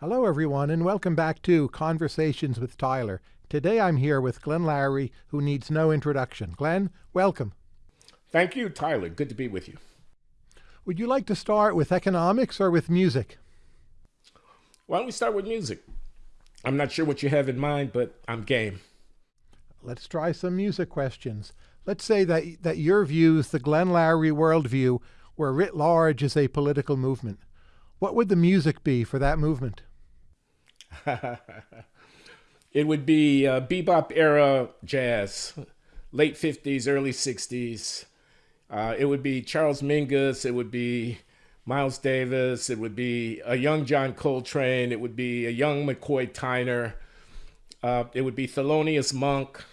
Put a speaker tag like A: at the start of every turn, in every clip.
A: Hello, everyone, and welcome back to Conversations with Tyler. Today I'm here with Glenn Loury, who needs no introduction. Glenn, welcome.
B: Thank you, Tyler. Good to be with you.
A: Would you like to start with economics or with music?
B: Why don't we start with music? I'm not sure what you have in mind, but I'm game.
A: Let's try some music questions. Let's say that, that your views, the Glenn Loury worldview, were writ large as a political movement. What would the music be for that movement?
B: it would be uh, bebop era jazz, late 50s, early 60s. Uh, it would be Charles Mingus. It would be Miles Davis. It would be a young John Coltrane. It would be a young McCoy Tyner. Uh, it would be Thelonious Monk.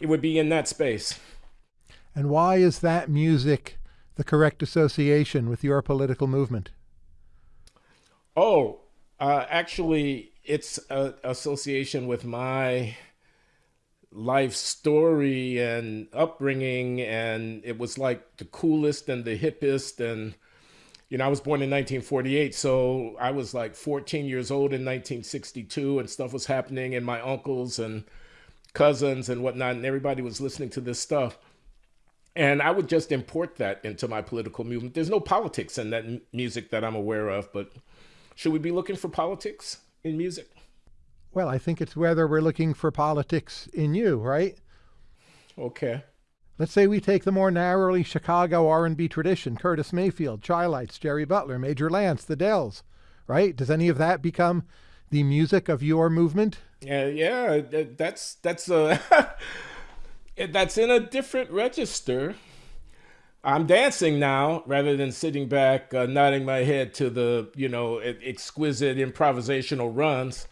B: It would be in that space.
A: And why is that music the correct association with your political movement?
B: Oh, uh, actually, it's an association with my life story and upbringing, and it was like the coolest and the hippest. And, you know, I was born in 1948, so I was like 14 years old in 1962, and stuff was happening, and my uncles and cousins and whatnot, and everybody was listening to this stuff. And I would just import that into my political movement. There's no politics in that music that I'm aware of, but should we be looking for politics in music?
A: Well, I think it's whether we're looking for politics in you, right?
B: Okay.
A: Let's say we take the more narrowly Chicago R&B tradition, Curtis Mayfield, Chi-Lites, Jerry Butler, Major Lance, the Dells, right? Does any of that become the music of your movement?
B: Yeah, yeah, that's that's uh that's in a different register. I'm dancing now rather than sitting back, uh, nodding my head to the you know exquisite improvisational runs.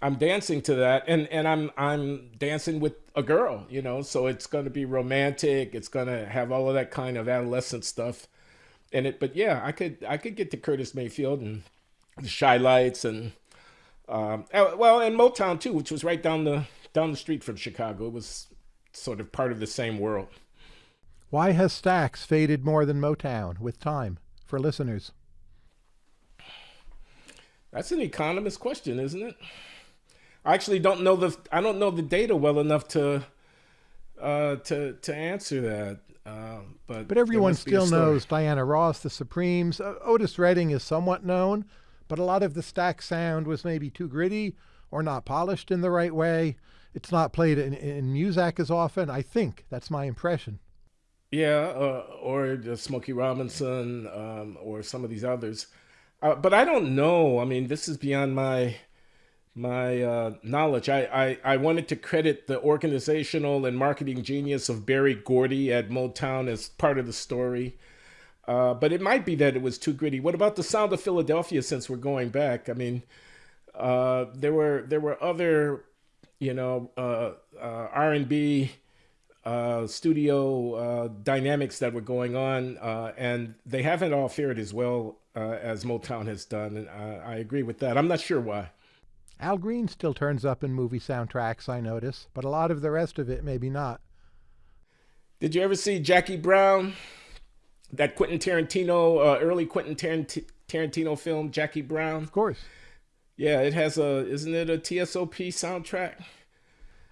B: I'm dancing to that, and and I'm I'm dancing with a girl, you know. So it's going to be romantic. It's going to have all of that kind of adolescent stuff in it. But yeah, I could I could get to Curtis Mayfield and the Chi-Lites and um, uh, well, and Motown too, which was right down the down the street from Chicago. It was sort of part of the same world.
A: Why has Stax faded more than Motown with time for listeners?
B: That's an economist question, isn't it? I actually don't know the I don't know the data well enough to uh, to to answer that. Uh, but
A: but everyone still knows Diana Ross, the Supremes. Uh, Otis Redding is somewhat known, but a lot of the Stax sound was maybe too gritty or not polished in the right way. It's not played in, in Muzak as often. I think that's my impression.
B: Yeah, uh, or Smokey Robinson, um, or some of these others. Uh, but I don't know. I mean, this is beyond my my uh, knowledge. I, I, I wanted to credit the organizational and marketing genius of Berry Gordy at Motown as part of the story. Uh, but it might be that it was too gritty. What about the sound of Philadelphia? Since we're going back, I mean, uh, there were there were other, you know, uh, uh, R and B uh, studio uh, dynamics that were going on, uh, and they haven't all fared as well uh, as Motown has done. And I, I agree with that. I'm not sure why.
A: Al Green still turns up in movie soundtracks, I notice, but a lot of the rest of it maybe not.
B: Did you ever see Jackie Brown? That Quentin Tarantino, uh, early Quentin Tarantino film, Jackie Brown?
A: Of course.
B: Yeah, it has a, isn't it a TSOP soundtrack?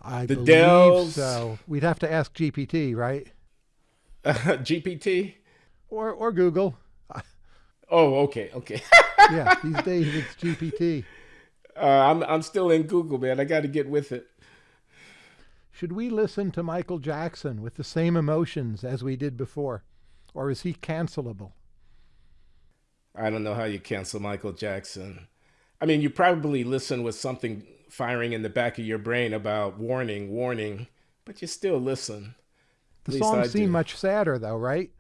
A: I the believe Dells. so. We'd have to ask GPT, right?
B: Uh, GPT?
A: Or or Google.
B: Oh, okay, okay.
A: yeah, these days it's GPT.
B: Uh, I'm I'm still in Google, man. I got to get with it.
A: Should we listen to Michael Jackson with the same emotions as we did before, or is he cancelable?
B: I don't know how you cancel Michael Jackson. I mean, you probably listen with something firing in the back of your brain about warning, warning, but you still listen.
A: The songs seem much sadder though, right?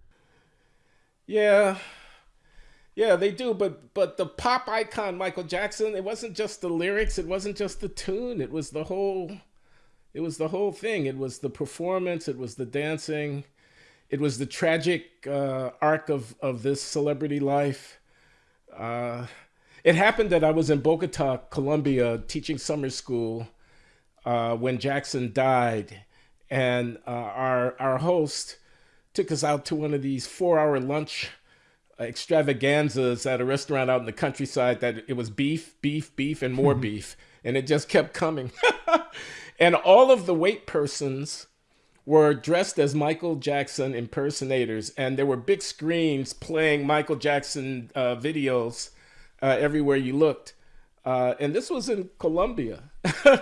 B: Yeah. Yeah, they do, but but the pop icon Michael Jackson, it wasn't just the lyrics, it wasn't just the tune, it was the whole it was the whole thing. It was the performance, it was the dancing, it was the tragic uh, arc of of this celebrity life. Uh, it happened that I was in Bogota, Colombia, teaching summer school uh, when Jackson died, and uh, our our host took us out to one of these four-hour lunch extravaganzas at a restaurant out in the countryside that it was beef, beef, beef, and more beef, and it just kept coming. and all of the wait persons were dressed as Michael Jackson impersonators, and there were big screens playing Michael Jackson uh, videos uh, everywhere you looked. Uh, and this was in Colombia.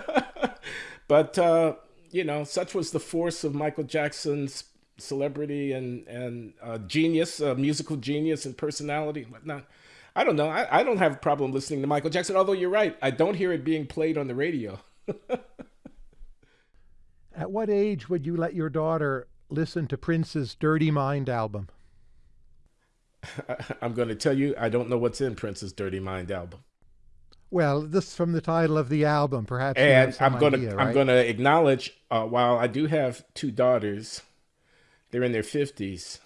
B: but, uh, you know, such was the force of Michael Jackson's celebrity and, and uh, genius, uh, musical genius and personality and whatnot. I don't know. I, I don't have a problem listening to Michael Jackson, although you're right. I don't hear it being played on the radio.
A: At what age would you let your daughter listen to Prince's Dirty Mind album?
B: I'm going to tell you, I don't know what's in Prince's Dirty Mind album.
A: Well, this from the title of the album, perhaps.
B: And I'm going to right? I'm going to acknowledge, uh, while I do have two daughters, they're in their 50s.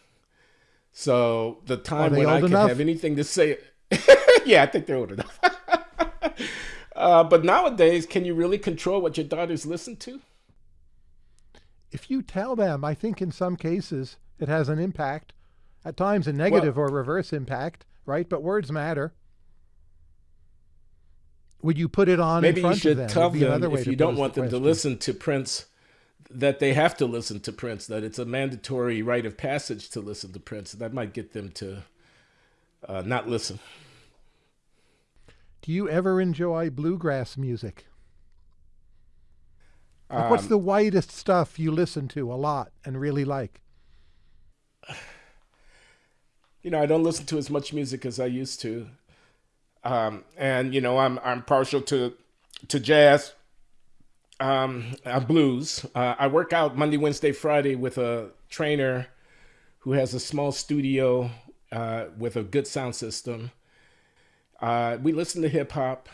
B: So the time when I can enough? have anything to say, yeah, I think they're old enough. uh, but nowadays, can you really control what your daughters listen to?
A: If you tell them, I think in some cases it has an impact. At times, a negative well, or reverse impact, right? But words matter. Would you put it on?
B: Maybe
A: you
B: should them? tell them if you don't want the them question. to listen to Prince, that they have to listen to Prince. That it's a mandatory rite of passage to listen to Prince. That might get them to uh, not listen.
A: Do you ever enjoy bluegrass music? Like um, what's the widest stuff you listen to a lot and really like?
B: You know, I don't listen to as much music as I used to. Um, and you know, I'm I'm partial to to jazz, um, uh, blues. Uh, I work out Monday, Wednesday, Friday with a trainer who has a small studio uh, with a good sound system. Uh, we listen to hip hop.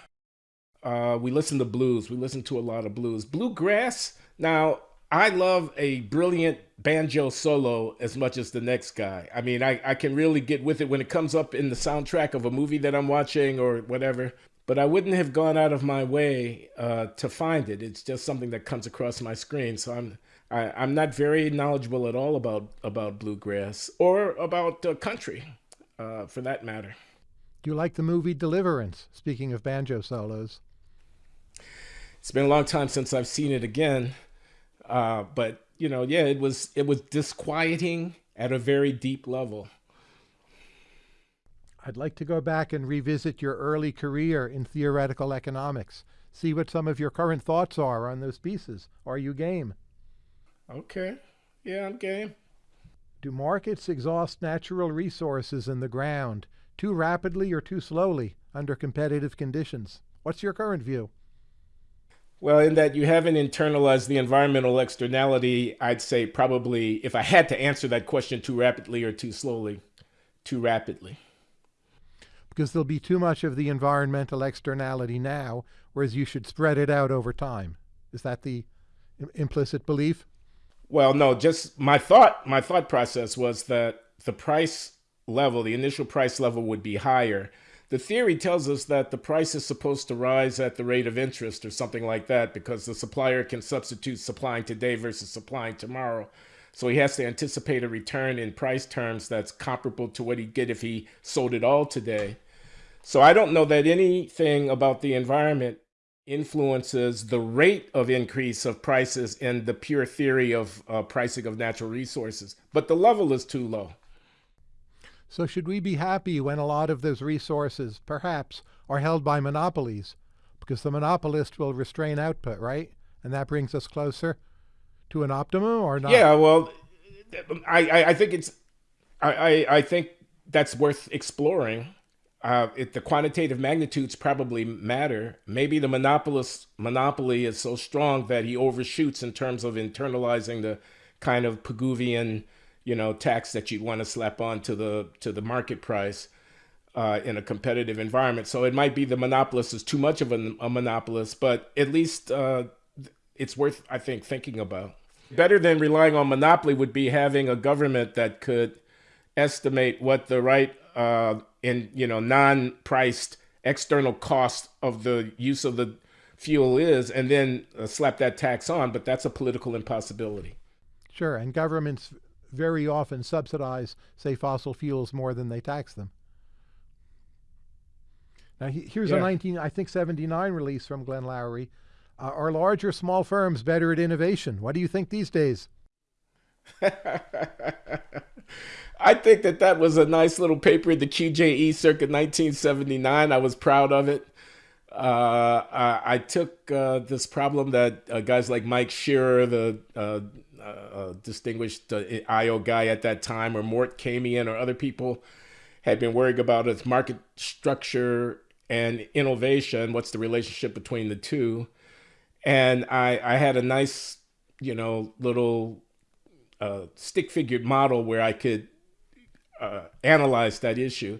B: Uh, we listen to blues. We listen to a lot of blues. Bluegrass. Now, I love a brilliant banjo solo as much as the next guy. I mean, I, I can really get with it when it comes up in the soundtrack of a movie that I'm watching or whatever. But I wouldn't have gone out of my way uh, to find it. It's just something that comes across my screen. So I'm I, am i am not very knowledgeable at all about about bluegrass or about uh, country, uh, for that matter.
A: Do you like the movie Deliverance? Speaking of banjo solos,
B: it's been a long time since I've seen it again. Uh, but you know, yeah, it was it was disquieting at a very deep level.
A: I'd like to go back and revisit your early career in theoretical economics. See what some of your current thoughts are on those pieces. Are you game?
B: Okay. Yeah, I'm game.
A: Do markets exhaust natural resources in the ground too rapidly or too slowly under competitive conditions? What's your current view?
B: Well, in that you haven't internalized the environmental externality, I'd say probably if I had to answer that question too rapidly or too slowly, too rapidly.
A: Because there'll be too much of the environmental externality now, whereas you should spread it out over time. Is that the implicit belief?
B: Well, no, just my thought, my thought process was that the price level, the initial price level would be higher the theory tells us that the price is supposed to rise at the rate of interest or something like that because the supplier can substitute supplying today versus supplying tomorrow. So he has to anticipate a return in price terms that's comparable to what he'd get if he sold it all today. So I don't know that anything about the environment influences the rate of increase of prices in the pure theory of uh, pricing of natural resources, but the level is too low.
A: So should we be happy when a lot of those resources, perhaps, are held by monopolies? Because the monopolist will restrain output, right? And that brings us closer to an optimum or not?
B: Yeah, well, I, I, think it's, I, I, I, think that's worth exploring. Uh, it, the quantitative magnitudes probably matter. Maybe the monopolist monopoly is so strong that he overshoots in terms of internalizing the kind of Pigouvian you know, tax that you'd want to slap on to the to the market price uh, in a competitive environment. So it might be the monopolist is too much of a, a monopolist, but at least uh, it's worth, I think, thinking about. Better than relying on monopoly would be having a government that could estimate what the right uh, in you know non-priced external cost of the use of the fuel is, and then uh, slap that tax on. But that's a political impossibility.
A: Sure, and governments very often subsidize, say, fossil fuels more than they tax them. Now, here's yeah. a 19, I think, 79 release from Glenn Loury. Uh, are large or small firms better at innovation? What do you think these days?
B: I think that that was a nice little paper in the QJE circa 1979. I was proud of it. Uh, I, I, took uh, this problem that uh, guys like Mike Scherer, the uh, uh, distinguished uh, IO guy at that time, or Mort Kamien, or other people had been worried about its market structure and innovation. What's the relationship between the two? And I, I had a nice, you know, little stick figure model where I could uh, analyze that issue.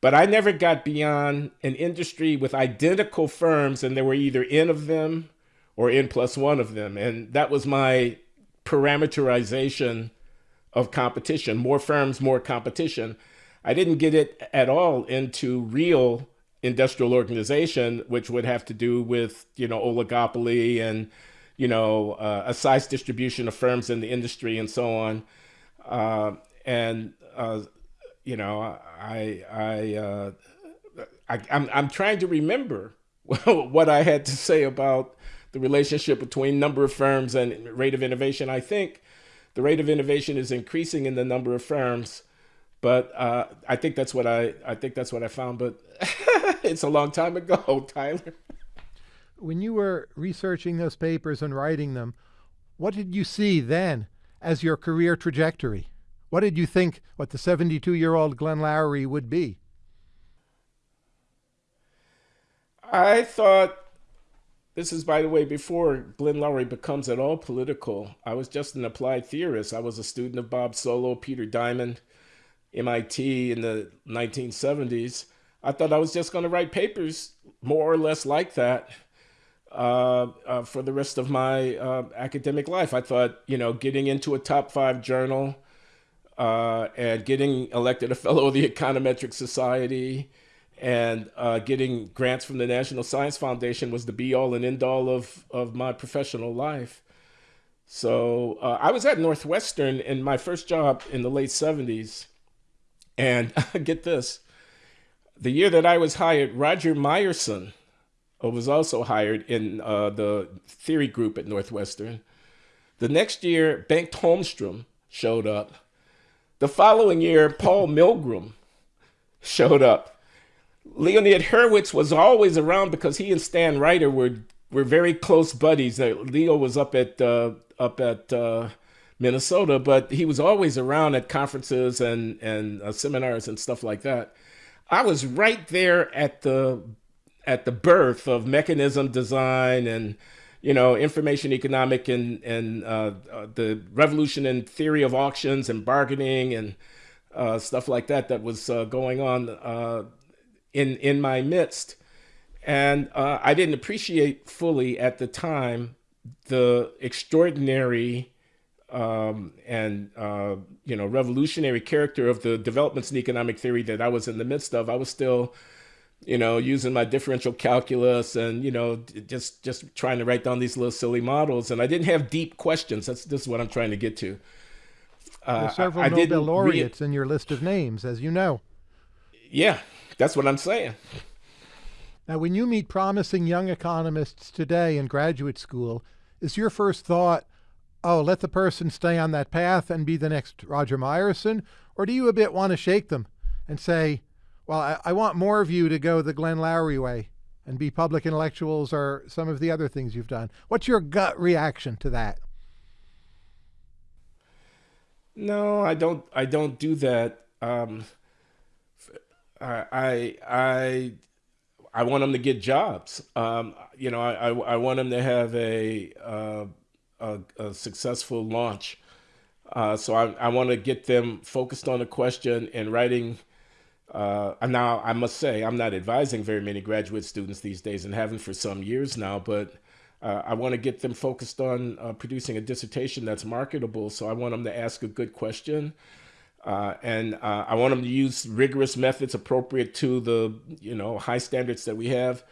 B: But I never got beyond an industry with identical firms, and there were either N of them or N plus one of them. And that was my parameterization of competition more firms, more competition. I didn't get it at all into real industrial organization, which would have to do with, you know, oligopoly and, you know, uh, a size distribution of firms in the industry and so on. Uh, and uh, you know, I I, uh, I I'm I'm trying to remember what I had to say about the relationship between number of firms and rate of innovation. I think the rate of innovation is increasing in the number of firms, but uh, I think that's what I I think that's what I found. But it's a long time ago, Tyler.
A: When you were researching those papers and writing them, what did you see then as your career trajectory? What did you think what the 72 year old Glenn Loury would be?
B: I thought this is, by the way, before Glenn Loury becomes at all political. I was just an applied theorist. I was a student of Bob Solow, Peter Diamond, MIT in the 1970s. I thought I was just going to write papers more or less like that uh, uh, for the rest of my uh, academic life. I thought, you know, getting into a top five journal, uh, and getting elected a fellow of the Econometric Society and uh, getting grants from the National Science Foundation was the be all and end all of, of my professional life. So uh, I was at Northwestern in my first job in the late 70s. And get this the year that I was hired, Roger Myerson was also hired in uh, the theory group at Northwestern. The next year, Bengt Holmstrom showed up the following year, Paul Milgrom showed up. Leonid Hurwicz was always around because he and Stan Reiter were were very close buddies. Uh, Leo was up at uh, up at uh, Minnesota, but he was always around at conferences and and uh, seminars and stuff like that. I was right there at the at the birth of mechanism design and you know, information economic and and uh, uh, the revolution in theory of auctions and bargaining and stuff like that that was going on in in my midst, and uh, I didn't appreciate fully at the time the extraordinary um, and you know revolutionary character of the developments in economic theory that I was in the midst of. I was still you know, using my differential calculus and, you know, just just trying to write down these little silly models. And I didn't have deep questions. That's this is what I'm trying to get to.
A: Uh, several I, I Nobel laureates in your list of names, as you know.
B: Yeah, that's what I'm saying.
A: Now, when you meet promising young economists today in graduate school, is your first thought, oh, let the person stay on that path and be the next Roger Myerson? Or do you a bit want to shake them and say, well, I, I want more of you to go the Glenn Loury way and be public intellectuals or some of the other things you've done. What's your gut reaction to that?
B: No, I don't. I don't do that. Um, I I I want them to get jobs. Um, you know, I, I want them to have a uh, a, a, successful launch. Uh, so I I want to get them focused on a question and writing uh, now, I must say, I'm not advising very many graduate students these days and haven't for some years now, but uh, I want to get them focused on uh, producing a dissertation that's marketable. So I want them to ask a good question. Uh, and uh, I want them to use rigorous methods appropriate to the you know high standards that we have.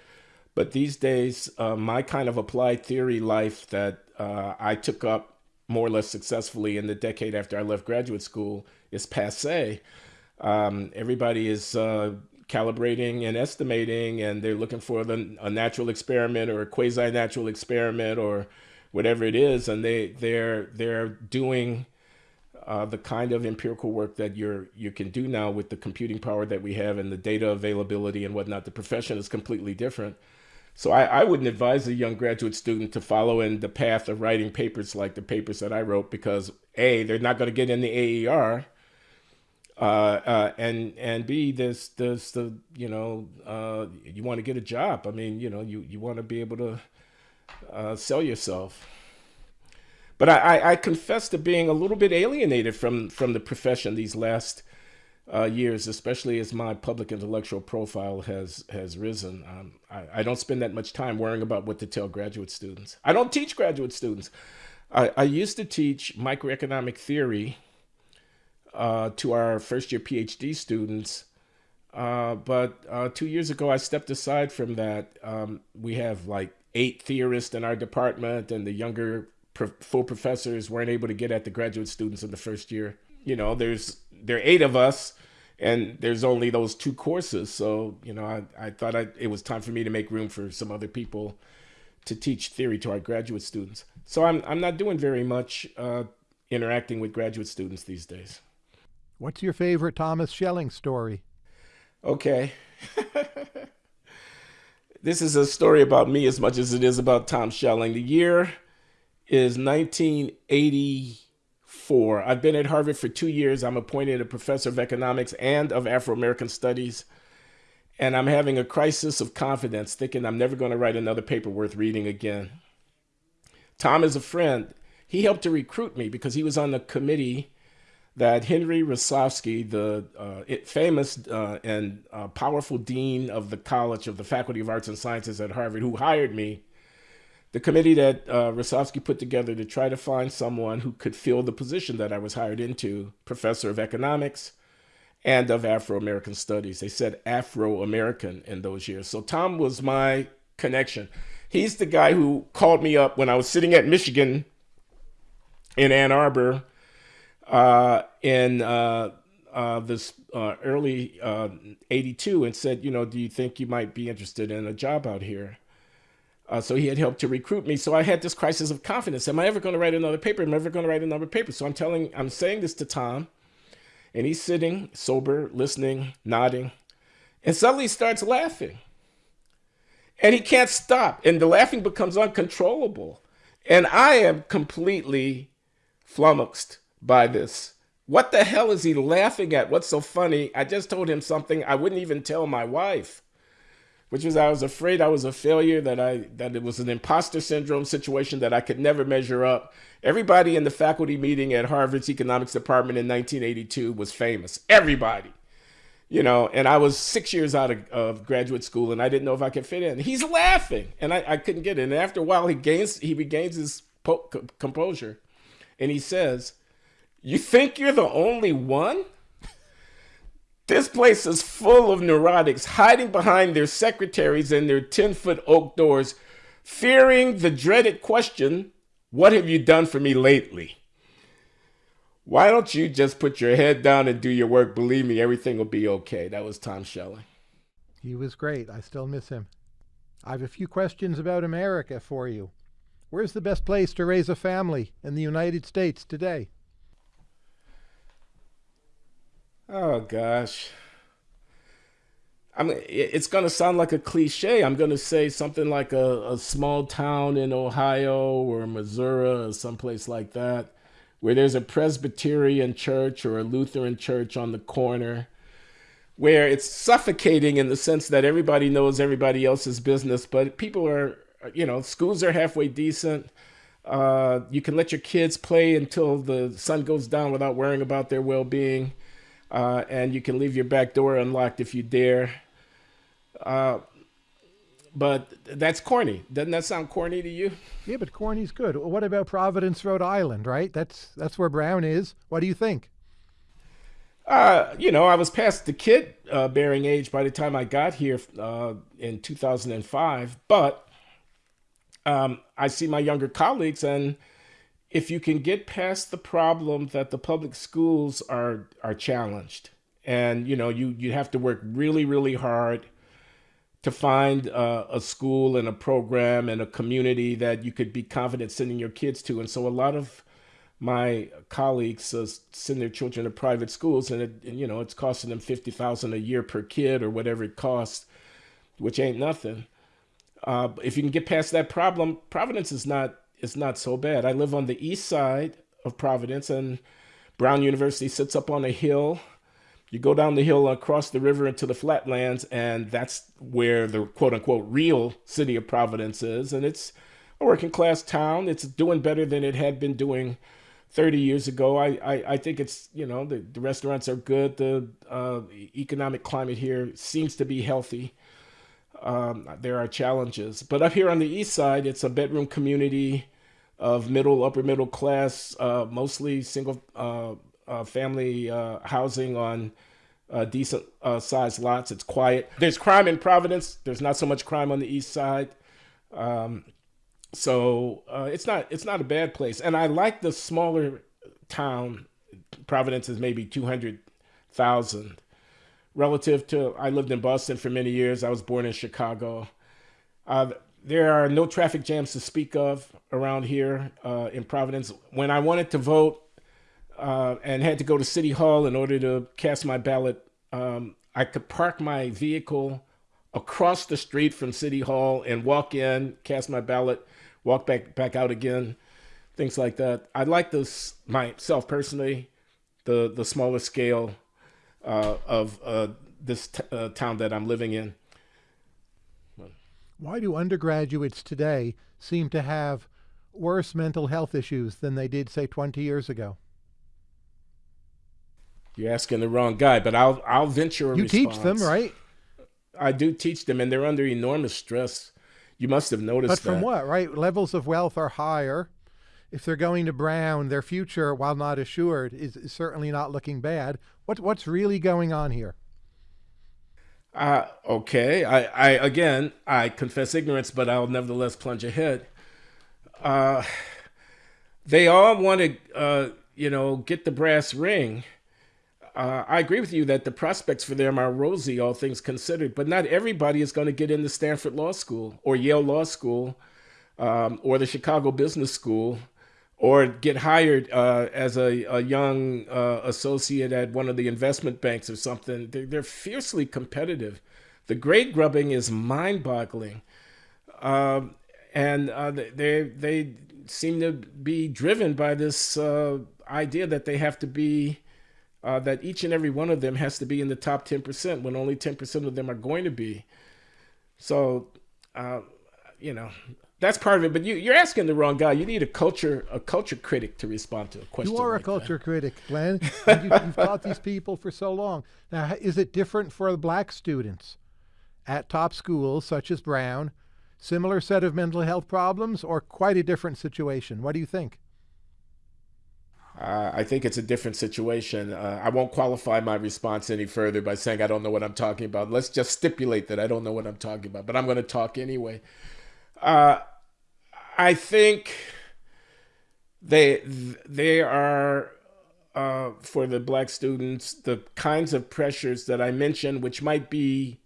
B: But these days, uh, my kind of applied theory life that I took up more or less successfully in the decade after I left graduate school is passe. Um, everybody is uh, calibrating and estimating, and they're looking for the, a natural experiment or a quasi-natural experiment or whatever it is, and they they're they're doing uh, the kind of empirical work that you're you can do now with the computing power that we have and the data availability and whatnot. The profession is completely different. So I, I wouldn't advise a young graduate student to follow in the path of writing papers like the papers that I wrote because A, they're not going to get in the AER, uh, uh, and and B, there's there's the you know uh, you want to get a job. I mean, you know, you you want to be able to uh, sell yourself. But I, I, confess to being a little bit alienated from from the profession these last uh, years, especially as my public intellectual profile has has risen. Um, I, I don't spend that much time worrying about what to tell graduate students. I don't teach graduate students. I, I used to teach microeconomic theory uh, to our first year PhD students. Uh, but uh, two years ago, I stepped aside from that. Um, we have like eight theorists in our department, and the younger pro full professors weren't able to get at the graduate students in the first year. You know, there's there are eight of us, and there's only those two courses. So you know, I, I thought I, it was time for me to make room for some other people to teach theory to our graduate students. So I'm I'm not doing very much uh, interacting with graduate students these days.
A: What's your favorite Thomas Schelling story?
B: Okay. this is a story about me as much as it is about Tom Schelling. The year is 1984. I've been at Harvard for two years. I'm appointed a professor of economics and of Afro-American studies. And I'm having a crisis of confidence, thinking I'm never going to write another paper worth reading again. Tom is a friend. He helped to recruit me because he was on the committee that Henry Rosovsky, the uh, famous uh, and uh, powerful dean of the College of the Faculty of Arts and Sciences at Harvard, who hired me, the committee that uh, Rosovsky put together to try to find someone who could fill the position that I was hired into, professor of economics and of Afro-American studies. They said Afro-American in those years. So Tom was my connection. He's the guy who called me up when I was sitting at Michigan in Ann Arbor uh, in uh, uh, this uh, early uh, 82 and said, you know, do you think you might be interested in a job out here? Uh, so he had helped to recruit me. So I had this crisis of confidence. Am I ever going to write another paper? Am I ever going to write another paper? So I'm telling, I'm saying this to Tom, and he's sitting sober, listening, nodding, and suddenly he starts laughing. And he can't stop, and the laughing becomes uncontrollable. And I am completely flummoxed by this. What the hell is he laughing at? What's so funny? I just told him something I wouldn't even tell my wife, which was I was afraid I was a failure, that I that it was an imposter syndrome situation that I could never measure up. Everybody in the faculty meeting at Harvard's economics department in 1982 was famous. Everybody. You know, and I was six years out of, of graduate school and I didn't know if I could fit in. He's laughing and I, I couldn't get it. And after a while, he gains, he regains his composure and he says, you think you're the only one? This place is full of neurotics hiding behind their secretaries and their 10 foot oak doors, fearing the dreaded question, What have you done for me lately? Why don't you just put your head down and do your work? Believe me, everything will be okay. That was Tom Schelling.
A: He was great. I still miss him. I have a few questions about America for you. Where's the best place to raise a family in the United States today?
B: Oh gosh. I mean, it's going to sound like a cliche. I'm going to say something like a, a small town in Ohio or Missouri or someplace like that, where there's a Presbyterian church or a Lutheran church on the corner, where it's suffocating in the sense that everybody knows everybody else's business, but people are, you know, schools are halfway decent. Uh, you can let your kids play until the sun goes down without worrying about their well-being uh, and you can leave your back door unlocked if you dare. Uh, but that's corny. Doesn't that sound corny to you?
A: Yeah, but corny's good. What about Providence, Rhode Island, right? That's that's where Brown is. What do you think?
B: Uh, you know, I was past the kid uh, bearing age by the time I got here uh, in 2005, but um, I see my younger colleagues and if you can get past the problem that the public schools are are challenged, and you know you you have to work really really hard to find uh, a school and a program and a community that you could be confident sending your kids to, and so a lot of my colleagues uh, send their children to private schools, and, it, and you know it's costing them fifty thousand a year per kid or whatever it costs, which ain't nothing. Uh, if you can get past that problem, Providence is not is not so bad. I live on the east side of Providence, and Brown University sits up on a hill. You go down the hill across the river into the flatlands, and that's where the quote unquote real city of Providence is. And it's a working class town. It's doing better than it had been doing 30 years ago. I, I, I think it's, you know, the, the restaurants are good. The uh, economic climate here seems to be healthy. Um, there are challenges. But up here on the east side, it's a bedroom community of middle, upper middle class, uh, mostly single uh, uh family uh, housing on uh, decent sized lots. It's quiet. There's crime in Providence. There's not so much crime on the east side. Um, so uh, it's not it's not a bad place, and I like the smaller town. Providence is maybe two hundred thousand, relative to I lived in Boston for many years. I was born in Chicago. Uh, there are no traffic jams to speak of around here uh, in Providence. When I wanted to vote uh, and had to go to City Hall in order to cast my ballot, um, I could park my vehicle across the street from City Hall and walk in, cast my ballot, walk back back out again, things like that. I like this myself personally, the the smaller scale uh, of uh, this uh, town that I'm living in.
A: Why do undergraduates today seem to have worse mental health issues than they did, say, 20 years ago?
B: You're asking the wrong guy, but I'll I'll venture a
A: You
B: response.
A: teach them, right?
B: I do teach them, and they're under enormous stress you must have noticed
A: But from
B: that.
A: what, right? Levels of wealth are higher. If they're going to Brown, their future, while not assured, is, is certainly not looking bad. What, what's really going on here?
B: Uh, okay. I, I again, I confess ignorance, but I'll nevertheless plunge ahead. Uh, they all want to, uh, you know, get the brass ring uh, I agree with you that the prospects for them are rosy, all things considered, but not everybody is going to get into Stanford Law School or Yale Law School um, or the Chicago Business School or get hired uh, as a, a young uh, associate at one of the investment banks or something. They're, they're fiercely competitive. The grade grubbing is mind boggling. Um, and uh, they, they seem to be driven by this uh, idea that they have to be uh, that each and every one of them has to be in the top 10% when only 10% of them are going to be. So, uh, you know, that's part of it. But you, you're asking the wrong guy. You need a culture a culture critic to respond to a question.
A: You are
B: like
A: a culture
B: that.
A: critic, Glenn. you, have taught these people for so long. Now, is it different for the black students at top schools such as Brown? Similar set of mental health problems, or quite a different situation? What do you think?
B: Uh, I think it's a different situation. Uh, I won't qualify my response any further by saying I don't know what I'm talking about. Let's just stipulate that I don't know what I'm talking about, but I'm going to talk anyway. Uh, I think they they are uh, for the black students the kinds of pressures that I mentioned, which might be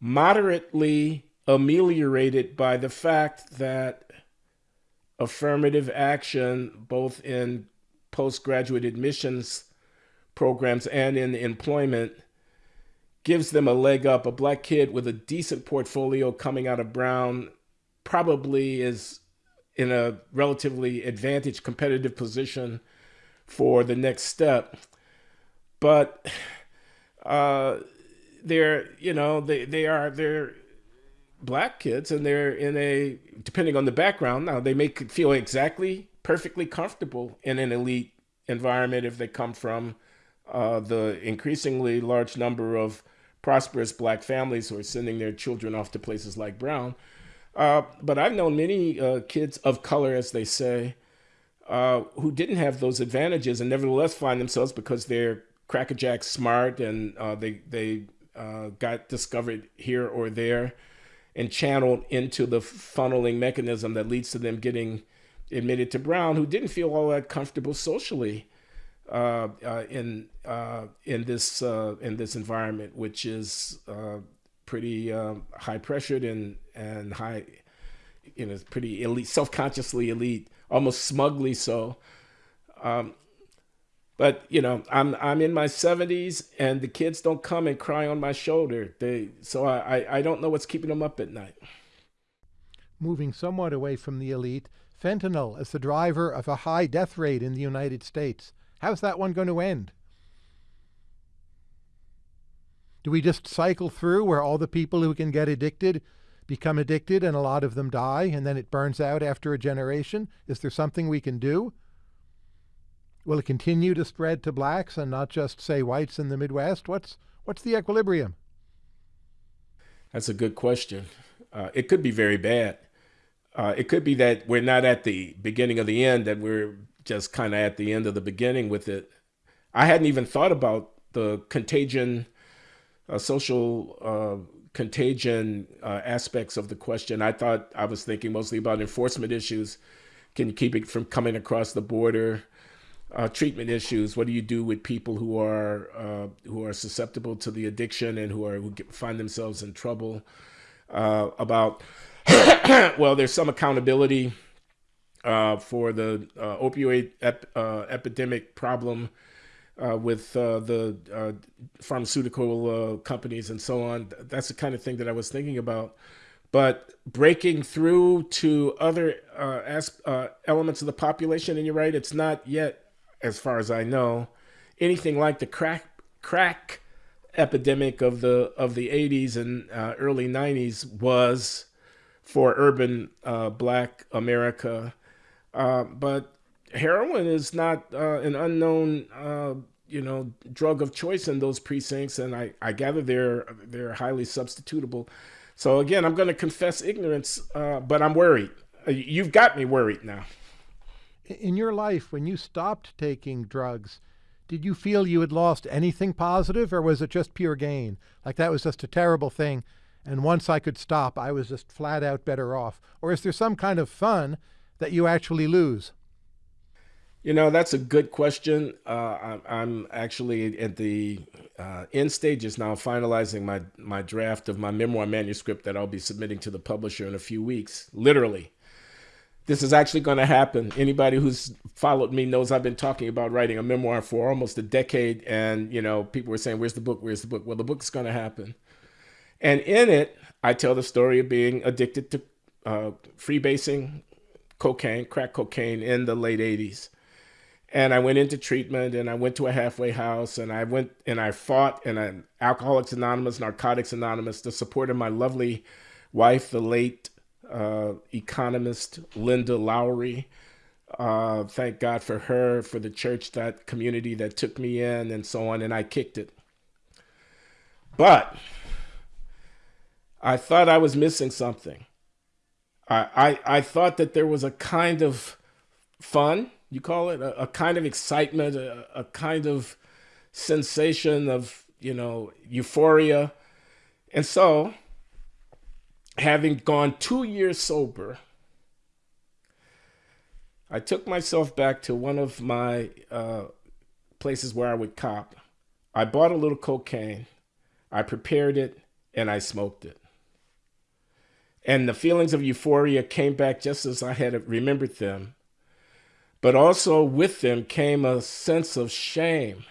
B: moderately ameliorated by the fact that affirmative action, both in postgraduate admissions programs and in employment gives them a leg up. A black kid with a decent portfolio coming out of Brown probably is in a relatively advantaged competitive position for the next step. But uh, they're, you know, they, they are, they're black kids and they're in a, depending on the background, now they may feel exactly perfectly comfortable in an elite environment if they come from uh, the increasingly large number of prosperous black families who are sending their children off to places like Brown. Uh, but I've known many uh, kids of color, as they say, uh, who didn't have those advantages and nevertheless find themselves because they're crackerjack smart and uh, they they uh, got discovered here or there and channeled into the funneling mechanism that leads to them getting admitted to Brown, who didn't feel all that comfortable socially uh, in in this in this environment, which is pretty high pressured and and high, you know, pretty elite, self consciously elite, almost smugly so. Um, but you know, I'm I'm in my 70s, and the kids don't come and cry on my shoulder. They so I I don't know what's keeping them up at night.
A: Moving somewhat away from the elite, fentanyl is the driver of a high death rate in the United States. How's that one going to end? Do we just cycle through where all the people who can get addicted become addicted and a lot of them die and then it burns out after a generation? Is there something we can do? Will it continue to spread to blacks and not just, say, whites in the Midwest? What's, what's the equilibrium?
B: That's a good question. Uh, it could be very bad. Uh, it could be that we're not at the beginning of the end, that we're just kind of at the end of the beginning with it. I hadn't even thought about the contagion, uh, social uh, contagion uh, aspects of the question. I thought I was thinking mostly about enforcement issues. Can you keep it from coming across the border? Uh, treatment issues. What do you do with people who are uh, who are susceptible to the addiction and who are who get, find themselves in trouble? Uh, about well, there's some accountability uh, for the uh, opioid ep uh, epidemic problem uh, with uh, the uh, pharmaceutical companies and so on. That's the kind of thing that I was thinking about. But breaking through to other elements of the population, and you're right, it's not yet, as far as I know, anything like the crack crack epidemic of the of the 80s and early 90s was for urban black America uh, but heroin is not uh, an unknown, uh, you know, drug of choice in those precincts, and I, I gather they're they're highly substitutable. So again, I'm going to confess ignorance, uh, but I'm worried. Uh, you've got me worried now.
A: In your life, when you stopped taking drugs, did you feel you had lost anything positive, or was it just pure gain? Like that was just a terrible thing, and once I could stop, I was just flat out better off? Or is there some kind of fun that you actually lose?
B: You know, that's a good question. Uh, I'm, actually at the uh, end stages now, finalizing my, my draft of my memoir manuscript that I'll be submitting to the publisher in a few weeks, literally. This is actually going to happen. Anybody who's followed me knows I've been talking about writing a memoir for almost a decade. And, you know, people were saying, where's the book? Where's the book? Well, the book's going to happen. And in it, I tell the story of being addicted to uh, freebasing, cocaine, crack cocaine in the late 80s. And I went into treatment and I went to a halfway house and I went and I fought in an Alcoholics Anonymous, Narcotics Anonymous, the support of my lovely wife, the late uh, economist Linda Loury. Uh, thank God for her, for the church, that community that took me in and so on. And I kicked it. But I thought I was missing something. I, I, I thought that there was a kind of fun, you call it, a, a kind of excitement, a, a kind of sensation of, you know, euphoria. And so, having gone two years sober, I took myself back to one of my uh, places where I would cop. I bought a little cocaine, I prepared it, and I smoked it. And the feelings of euphoria came back just as I had remembered them. But also with them came a sense of shame.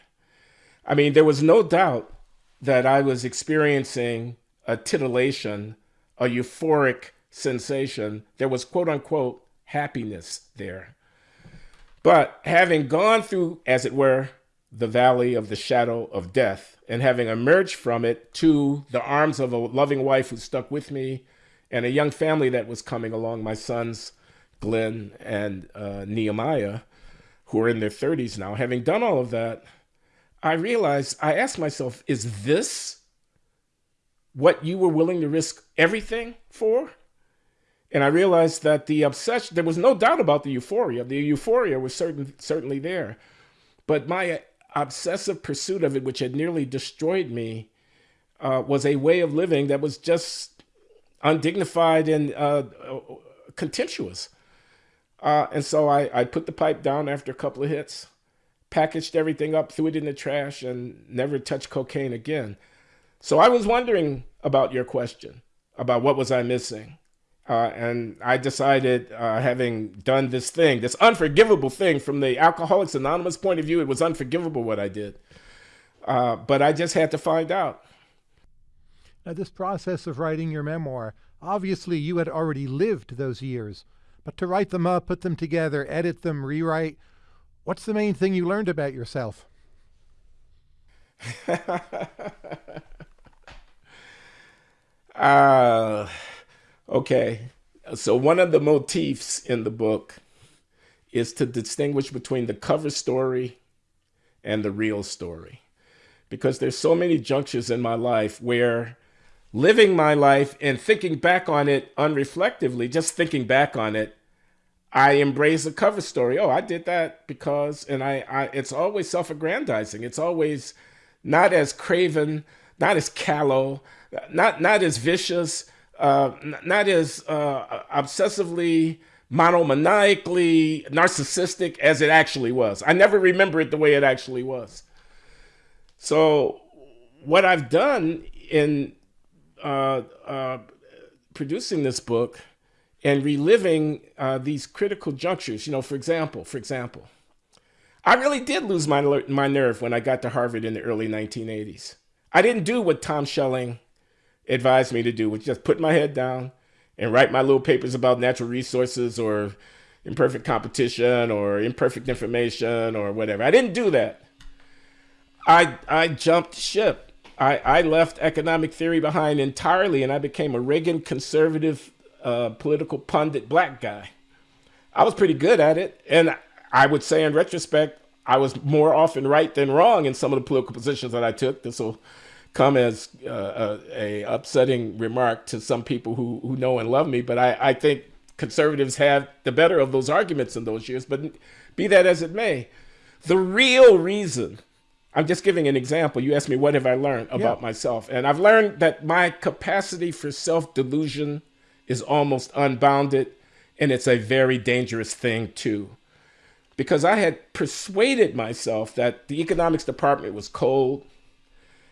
B: I mean, there was no doubt that I was experiencing a titillation, a euphoric sensation. There was quote unquote happiness there. But having gone through, as it were, the valley of the shadow of death and having emerged from it to the arms of a loving wife who stuck with me and a young family that was coming along, my sons, Glenn and uh, Nehemiah, who are in their 30s now. Having done all of that, I realized, I asked myself, is this what you were willing to risk everything for? And I realized that the obsession, there was no doubt about the euphoria. The euphoria was certain, certainly there. But my obsessive pursuit of it, which had nearly destroyed me, uh, was a way of living that was just undignified and uh, contemptuous. Uh, and so I, I put the pipe down after a couple of hits, packaged everything up, threw it in the trash, and never touched cocaine again. So I was wondering about your question about what was I missing. Uh, and I decided, uh, having done this thing, this unforgivable thing from the Alcoholics Anonymous point of view, it was unforgivable what I did. Uh, but I just had to find out.
A: Now, this process of writing your memoir, obviously you had already lived those years, but to write them up, put them together, edit them, rewrite, what's the main thing you learned about yourself?
B: uh, Okay. So one of the motifs in the book is to distinguish between the cover story and the real story. Because there's so many junctures in my life where living my life and thinking back on it unreflectively, just thinking back on it, I embrace a cover story. Oh, I did that because, and I, I it's always self-aggrandizing. It's always not as craven, not as callow, not, not as vicious, uh, not as uh, obsessively monomaniacally narcissistic as it actually was. I never remember it the way it actually was. So what I've done in uh, uh, producing this book and reliving uh, these critical junctures, you know, for example, for example, I really did lose my, my nerve when I got to Harvard in the early 1980s. I didn't do what Tom Schelling advised me to do which just put my head down and write my little papers about natural resources or imperfect competition or imperfect information or whatever. I didn't do that. I, I jumped ship. I, I left economic theory behind entirely and I became a Reagan conservative uh, political pundit black guy. I was pretty good at it. And I would say in retrospect, I was more often right than wrong in some of the political positions that I took. This will come as uh, a, a, upsetting remark to some people who, who know and love me, but I, I think conservatives have the better of those arguments in those years. But be that as it may, the real reason, I'm just giving an example. You asked me, what have I learned about yeah. myself? And I've learned that my capacity for self-delusion is almost unbounded, and it's a very dangerous thing too. Because I had persuaded myself that the economics department was cold,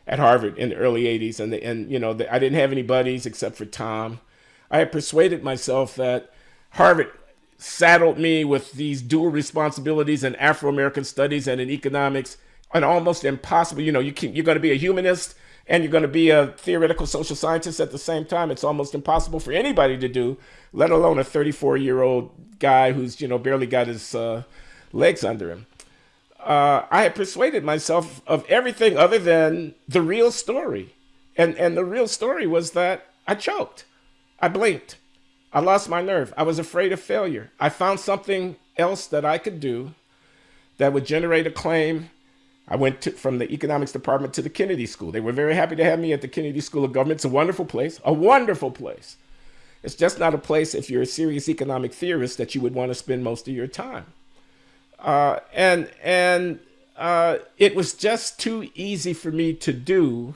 B: at Harvard in the early 80s. And, the, and you know, the, I didn't have any buddies except for Tom. I had persuaded myself that Harvard saddled me with these dual responsibilities in Afro-American studies and in economics, and almost impossible. You know, you can, you're going to be a humanist and you're going to be a theoretical social scientist at the same time. It's almost impossible for anybody to do, let alone a 34 year old guy who's, you know, barely got his uh, legs under him uh, I had persuaded myself of everything other than the real story. And, and the real story was that I choked. I blinked. I lost my nerve. I was afraid of failure. I found something else that I could do that would generate a claim. I went to, from the economics department to the Kennedy School. They were very happy to have me at the Kennedy School of Government. It's a wonderful place, a wonderful place. It's just not a place, if you're a serious economic theorist, that you would want to spend most of your time. Uh, and and uh, it was just too easy for me to do.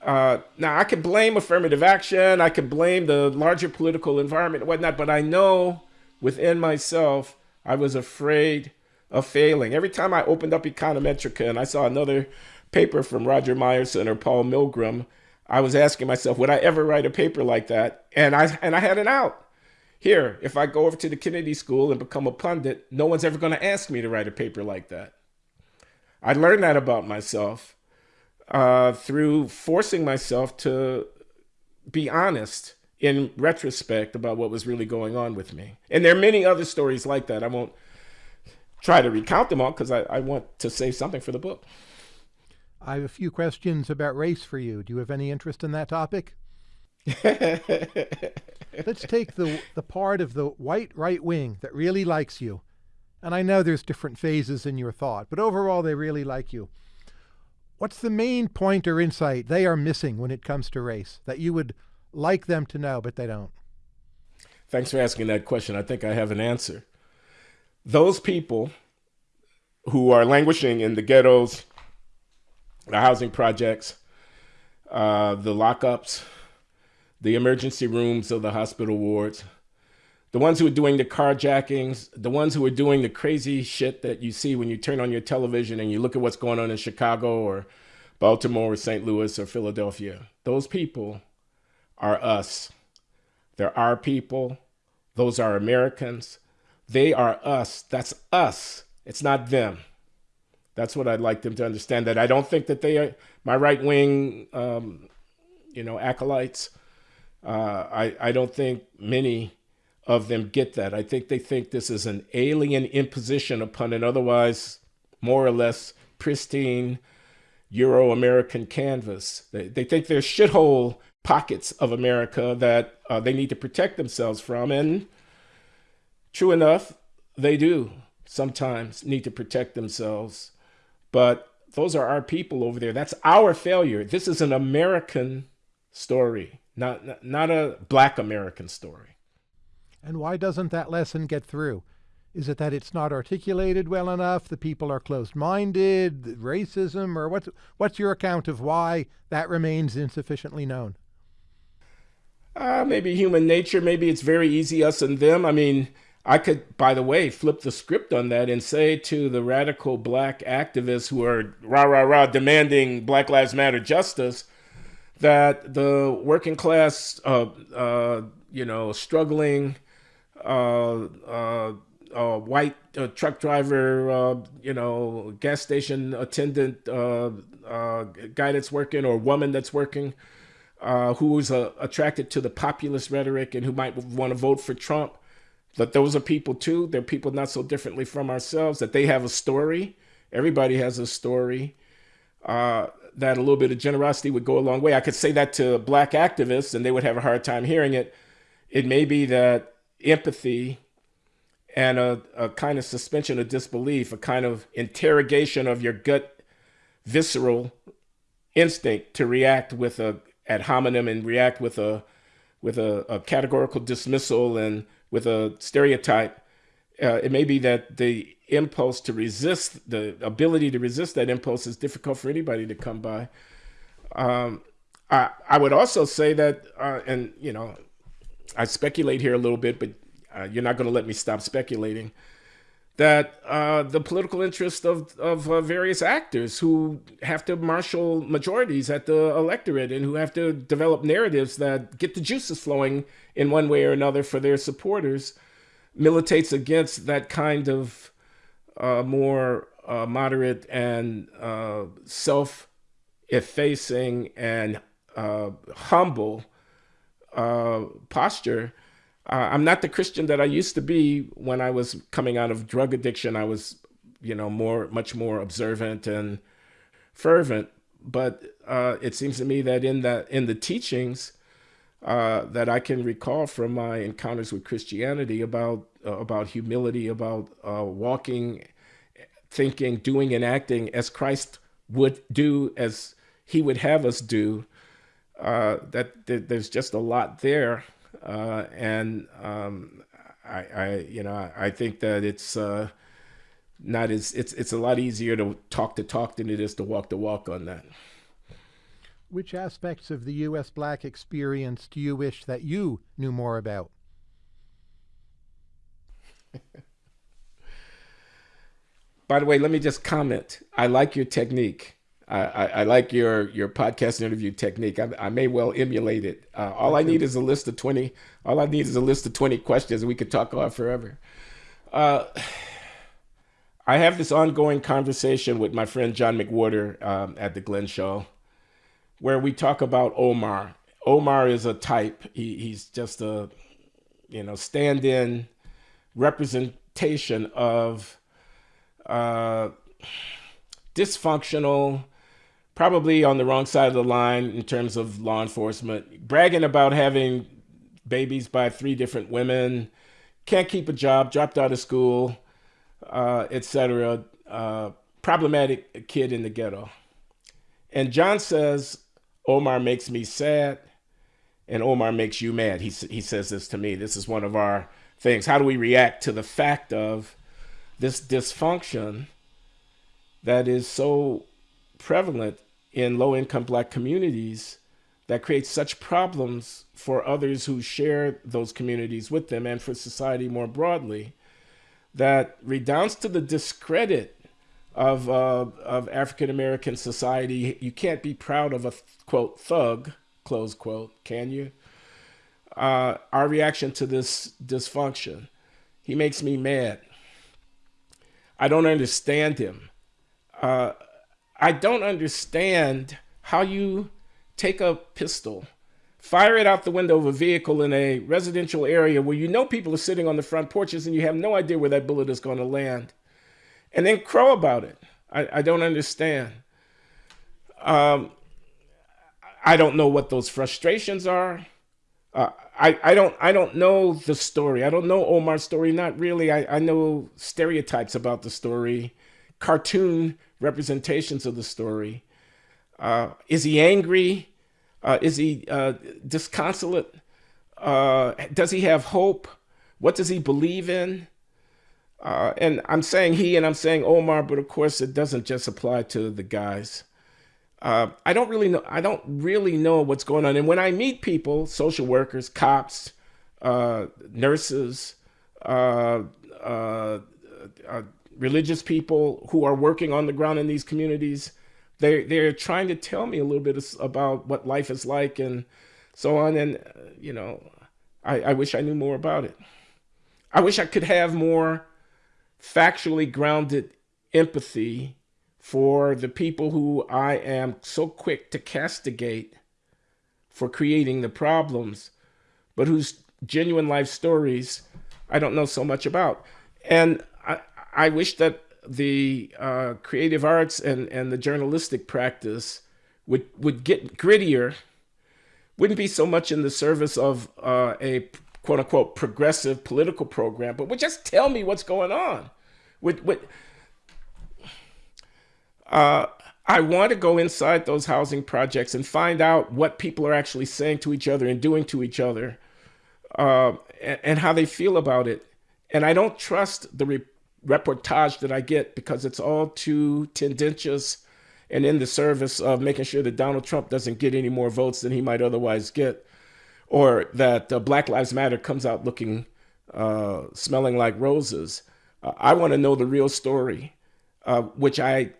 B: Uh, now, I could blame affirmative action. I could blame the larger political environment and whatnot, but I know within myself, I was afraid of failing. Every time I opened up Econometrica and I saw another paper from Roger Myerson or Paul Milgrom, I was asking myself, would I ever write a paper like that? And I, and I had an out. Here, if I go over to the Kennedy School and become a pundit, no one's ever going to ask me to write a paper like that. I learned that about myself uh, through forcing myself to be honest in retrospect about what was really going on with me. And there are many other stories like that. I won't try to recount them all because I, I want to save something for the book.
A: I have a few questions about race for you. Do you have any interest in that topic? Let's take the, the part of the white right wing that really likes you. And I know there's different phases in your thought, but overall they really like you. What's the main point or insight they are missing when it comes to race that you would like them to know, but they don't?
B: Thanks for asking that question. I think I have an answer. Those people who are languishing in the ghettos, the housing projects, uh, the lockups, the emergency rooms of the hospital wards, the ones who are doing the carjackings, the ones who are doing the crazy shit that you see when you turn on your television and you look at what's going on in Chicago or Baltimore or St. Louis or Philadelphia. Those people are us. They're our people. Those are Americans. They are us. That's us. It's not them. That's what I'd like them to understand. That I don't think that they are my right wing, um, you know, acolytes. Uh, I I don't think many of them get that. I think they think this is an alien imposition upon an otherwise more or less pristine Euro American canvas. They, they think there's shithole pockets of America that uh, they need to protect themselves from. And true enough, they do sometimes need to protect themselves. But those are our people over there. That's our failure. This is an American story, not, not a Black American story.
A: And why doesn't that lesson get through? Is it that it's not articulated well enough? The people are closed-minded, racism, or what's what's your account of why that remains insufficiently known?
B: Uh, maybe human nature. Maybe it's very easy us and them. I mean, I could, by the way, flip the script on that and say to the radical black activists who are rah rah rah demanding Black Lives Matter justice that the working class, uh, uh, you know, struggling. Uh, uh uh, white uh, truck driver, you know, gas station attendant, guy that's working or woman that's working, who is attracted to the populist rhetoric and who might want to vote for Trump. That those are people too. They're people not so differently from ourselves. That they have a story. Everybody has a story. Uh, that a little bit of generosity would go a long way. I could say that to black activists and they would have a hard time hearing it. It may be that empathy and a, a kind of suspension of disbelief, a kind of interrogation of your gut visceral instinct to react with a ad hominem and react with a with a, a categorical dismissal and with a stereotype. Uh, it may be that the impulse to resist, the ability to resist that impulse is difficult for anybody to come by. Um, I, I would also say that, uh, and you know, I speculate here a little bit, but uh, you're not going to let me stop speculating, that uh, the political interest of, of uh, various actors who have to marshal majorities at the electorate and who have to develop narratives that get the juices flowing in one way or another for their supporters militates against that kind of uh, more uh, moderate and uh, self-effacing and humble posture uh, I'm not the Christian that I used to be when I was coming out of drug addiction. I was, you know, more, much more observant and fervent. But uh, it seems to me that in that in the teachings uh, that I can recall from my encounters with Christianity about uh, about humility, about uh, walking, thinking, doing, and acting as Christ would do, as He would have us do. Uh, that, that there's just a lot there uh, and um, I, I, you know, I, I think that it's uh, not as it's it's a lot easier to talk to talk than it is to walk to walk on that.
A: Which aspects of the U.S. black experience do you wish that you knew more about?
B: By the way, let me just comment. I like your technique. I, I, I, like your your podcast interview technique. I, I may well emulate it. Uh, all I need is a list of twenty. All I need is a list of twenty questions, and we could talk about forever. Uh, I have this ongoing conversation with my friend John McWhorter um, at the Glenn Show, where we talk about Omar. Omar is a type. He, he's just a you know stand-in representation of uh, dysfunctional probably on the wrong side of the line in terms of law enforcement, bragging about having babies by three different women, can't keep a job, dropped out of school, uh, etc. Uh, problematic kid in the ghetto. And John says, Omar makes me sad and Omar makes you mad. He, he says this to me. This is one of our things. How do we react to the fact of this dysfunction that is so prevalent in low income black communities that creates such problems for others who share those communities with them and for society more broadly that redounds to the discredit of, uh, of African American society. You can't be proud of a quote thug, close quote, can you? Uh, our reaction to this dysfunction. He makes me mad. I don't understand him. Uh, I don't understand how you take a pistol, fire it out the window of a vehicle in a residential area where you know people are sitting on the front porches and you have no idea where that bullet is going to land, and then crow about it. I, I don't understand. Um, I don't know what those frustrations are. Uh, I, I don't I don't know the story. I don't know Omar's story. Not really. I, I know stereotypes about the story, cartoon representations of the story. Uh, is he angry? Uh, is he uh, disconsolate? Uh, does he have hope? What does he believe in? Uh, and I'm saying he and I'm saying Omar, but of course it doesn't just apply to the guys. Uh, I don't really know. I don't really know what's going on. And when I meet people, social workers, cops, nurses, religious people who are working on the ground in these communities, they they're trying to tell me a little bit about what life is like and so on. And uh, you know, I, I wish I knew more about it. I wish I could have more factually grounded empathy for the people who I am so quick to castigate for creating the problems, but whose genuine life stories I don't know so much about. And I, wish that the uh, creative arts and, and the journalistic practice would, would get grittier, wouldn't be so much in the service of uh, a quote unquote progressive political program, but would just tell me what's going on. Would, would, uh, I want to go inside those housing projects and find out what people are actually saying to each other and doing to each other uh, and, and, how they feel about it. And I don't trust the reportage that I get because it's all too tendentious and in the service of making sure that Donald Trump doesn't get any more votes than he might otherwise get, or that uh, Black Lives Matter comes out looking, uh, smelling like roses. Uh, I want to know the real story, uh, which I,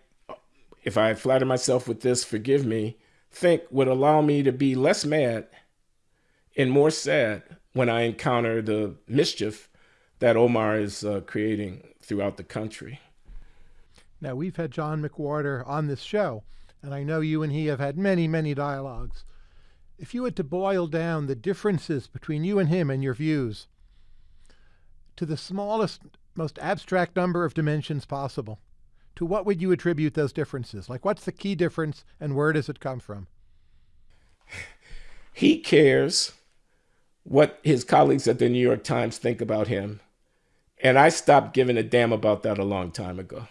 B: if I flatter myself with this, forgive me, think would allow me to be less mad and more sad when I encounter the mischief that Omar is uh, creating throughout the country.
A: Now, we've had John McWhorter on this show, and I know you and he have had many, many dialogues. If you had to boil down the differences between you and him and your views to the smallest, most abstract number of dimensions possible, to what would you attribute those differences? Like, what's the key difference and where does it come from?
B: He cares what his colleagues at the New York Times think about him and I stopped giving a damn about that a long time ago.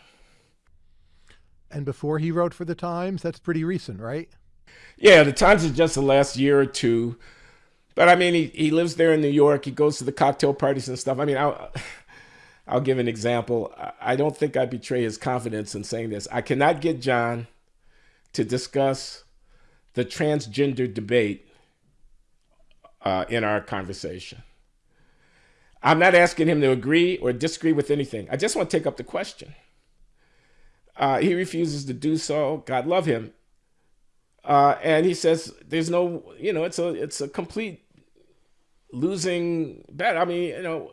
A: And before he wrote for the Times, that's pretty recent, right?
B: Yeah, the Times is just the last year or two. But I mean, he, he lives there in New York. He goes to the cocktail parties and stuff. I mean, I'll, I'll give an example. I don't think I betray his confidence in saying this. I cannot get John to discuss the transgender debate uh, in our conversation. I'm not asking him to agree or disagree with anything. I just want to take up the question. Uh, he refuses to do so. God love him. Uh, and he says, "There's no, you know, it's a it's a complete losing bet. I mean, you know,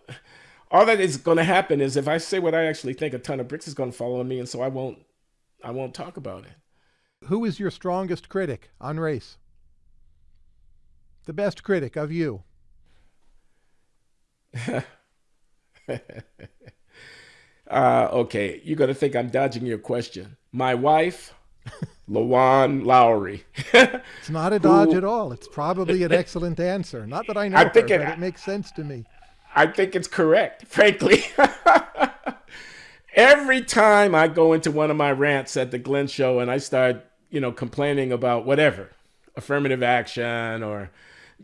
B: all that is going to happen is if I say what I actually think, a ton of bricks is going to fall on me, and so I won't I won't talk about it."
A: Who is your strongest critic on race? The best critic of you?
B: uh, okay, you're gonna think I'm dodging your question. My wife, LaJuan Loury.
A: it's not a dodge who, at all. It's probably an excellent answer. Not that I know I think her, it, but it makes sense to me.
B: I think it's correct, frankly. Every time I go into one of my rants at the Glenn Show and I start, you know, complaining about whatever, affirmative action or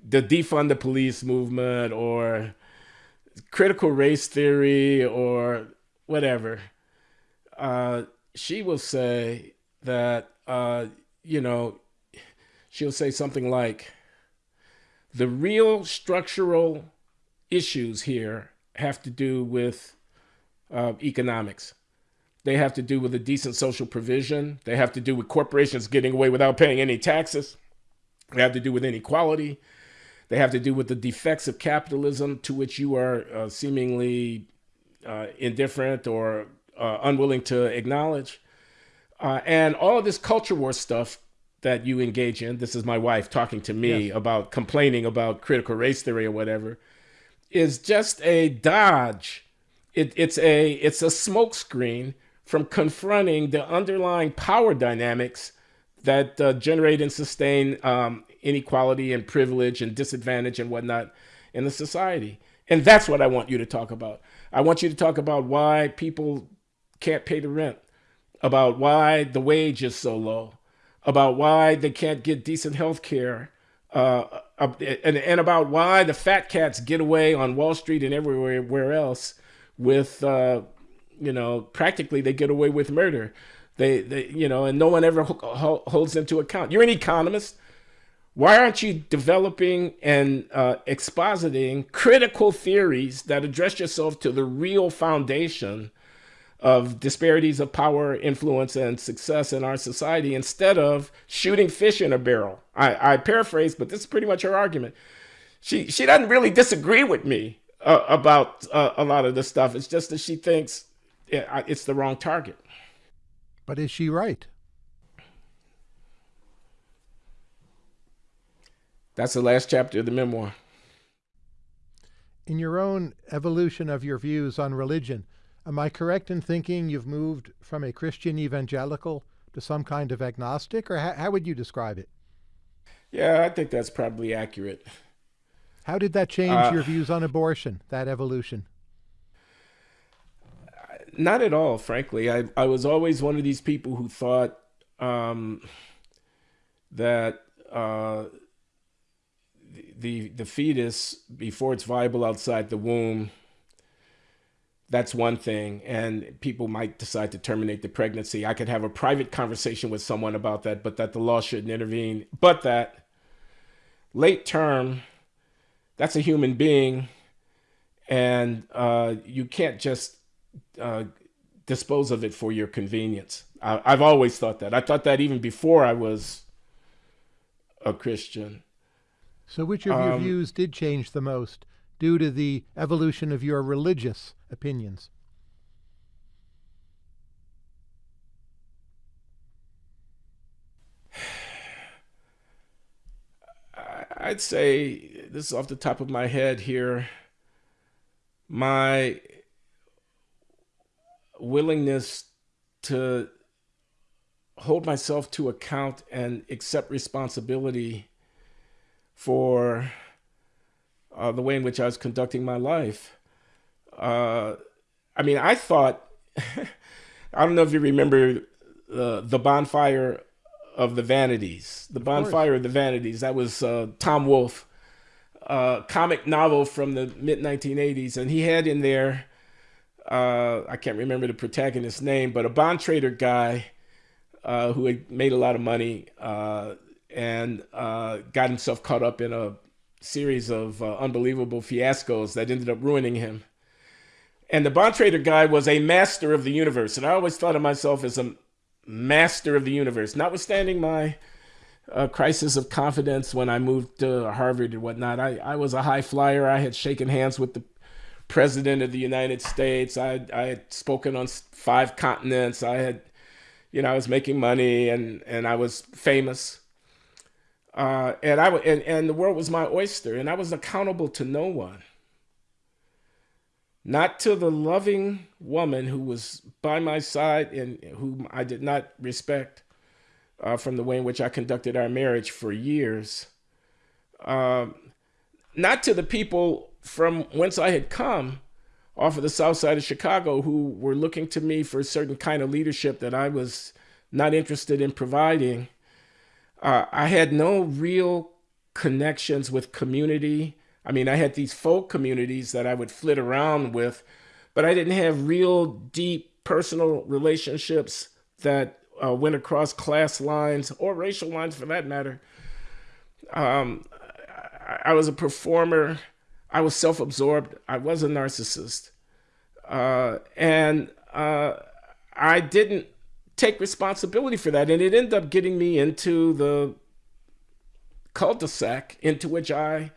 B: the defund the police movement or critical race theory or whatever, uh, she will say that, uh, you know, she'll say something like, the real structural issues here have to do with uh, economics. They have to do with a decent social provision. They have to do with corporations getting away without paying any taxes. They have to do with inequality. They have to do with the defects of capitalism to which you are uh, seemingly uh, indifferent or uh, unwilling to acknowledge. Uh, and all of this culture war stuff that you engage in, this is my wife talking to me yes. about complaining about critical race theory or whatever, is just a dodge. It, it's a it's a smokescreen from confronting the underlying power dynamics that uh, generate and sustain um, inequality and privilege and disadvantage and whatnot in the society. And that's what I want you to talk about. I want you to talk about why people can't pay the rent, about why the wage is so low, about why they can't get decent health care, uh, and, and about why the fat cats get away on Wall Street and everywhere else with, uh, you know, practically they get away with murder. They, they you know, and no one ever ho holds them to account. You're an economist. Why aren't you developing and uh, expositing critical theories that address yourself to the real foundation of disparities of power, influence, and success in our society instead of shooting fish in a barrel. I, I paraphrase, but this is pretty much her argument. She, she doesn't really disagree with me uh, about uh, a lot of this stuff. It's just that she thinks it's the wrong target.
A: But is she right?
B: That's the last chapter of the memoir.
A: In your own evolution of your views on religion, Am I correct in thinking you've moved from a Christian evangelical to some kind of agnostic, or how, how would you describe it?
B: Yeah, I think that's probably accurate.
A: How did that change uh, your views on abortion, that evolution?
B: Not at all, frankly. I, I was always one of these people who thought um, that uh, the, the fetus, before it's viable outside the womb, that's one thing. And people might decide to terminate the pregnancy. I could have a private conversation with someone about that, but that the law shouldn't intervene. But that late term, that's a human being. And uh, you can't just uh, dispose of it for your convenience. I, I've always thought that. I thought that even before I was a Christian.
A: So which of your um, views did change the most? due to the evolution of your religious opinions?
B: I'd say, this is off the top of my head here, my willingness to hold myself to account and accept responsibility for uh, the way in which I was conducting my life. Uh, I mean, I thought, I don't know if you remember uh, the bonfire of the vanities, the of bonfire course. of the vanities. That was uh, Tom Wolfe, uh, comic novel from the mid 1980s, and he had in there, uh, I can't remember the protagonist's name, but a bond trader guy who had made a lot of money and got himself caught up in a series of uh, unbelievable fiascos that ended up ruining him. And the bond trader guy was a master of the universe. And I always thought of myself as a master of the universe, notwithstanding my uh, crisis of confidence when I moved to Harvard and whatnot. I, I was a high flyer. I had shaken hands with the president of the United States. I, I had spoken on five continents. I had, you know, I was making money and, and I was famous. Uh, and I and, and the world was my oyster, and I was accountable to no one. Not to the loving woman who was by my side and whom I did not respect uh, from the way in which I conducted our marriage for years. Um, not to the people from whence I had come off of the south side of Chicago who were looking to me for a certain kind of leadership that I was not interested in providing uh, I had no real connections with community. I mean, I had these folk communities that I would flit around with, but I didn't have real deep personal relationships that uh, went across class lines or racial lines for that matter Um, I, I, was a performer. I was self-absorbed. I was a narcissist, uh, and uh, I didn't take responsibility for that, and it ended up getting me into the cul-de-sac into which I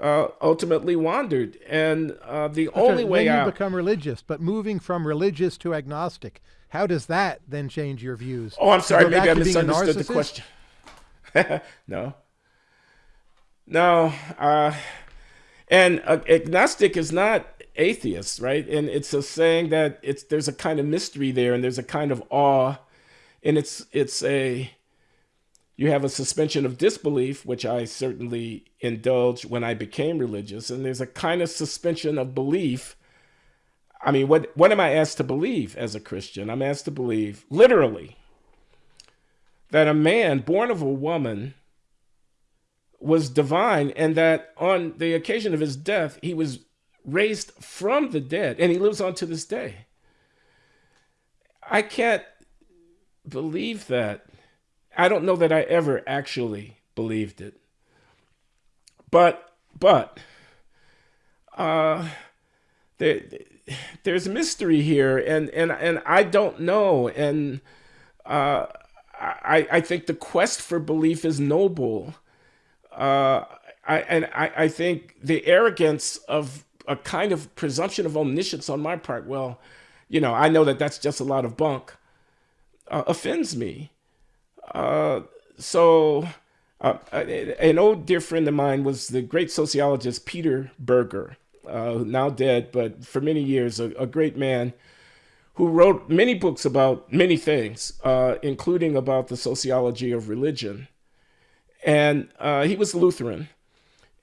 B: uh, ultimately wandered. And uh, the only way
A: then
B: you
A: become religious, but moving from religious to agnostic, how does that then change your views?
B: Oh, I'm sorry. Maybe I misunderstood the question. no. No. And uh, agnostic is not atheist, right? And it's a saying that it's there's a kind of mystery there, and there's a kind of awe, and it's it's a you have a suspension of disbelief, which I certainly indulged when I became religious, and there's a kind of suspension of belief. I mean, what, what am I asked to believe as a Christian? I'm asked to believe, literally, that a man born of a woman was divine and that on the occasion of his death, he was raised from the dead and he lives on to this day. I can't believe that I don't know that I ever actually believed it. But, but, uh, there, there's mystery here and, and, and I don't know. And, uh, I, I think the quest for belief is noble. Uh, I, and I, I think the arrogance of a kind of presumption of omniscience on my part, well, you know, I know that that's just a lot of bunk, uh, offends me. Uh, so uh, an old dear friend of mine was the great sociologist Peter Berger, uh, now dead, but for many years, a, a, great man who wrote many books about many things, uh, including about the sociology of religion. And uh, he was Lutheran.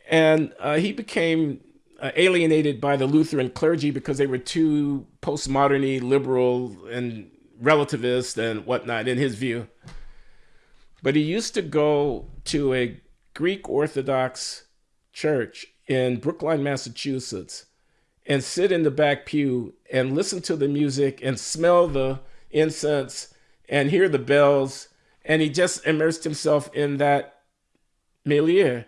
B: And uh, he became alienated by the Lutheran clergy because they were too postmoderny, liberal, and relativist and whatnot, in his view. But he used to go to a Greek Orthodox church in Brookline, Massachusetts, and sit in the back pew and listen to the music and smell the incense and hear the bells. And he just immersed himself in that milieu.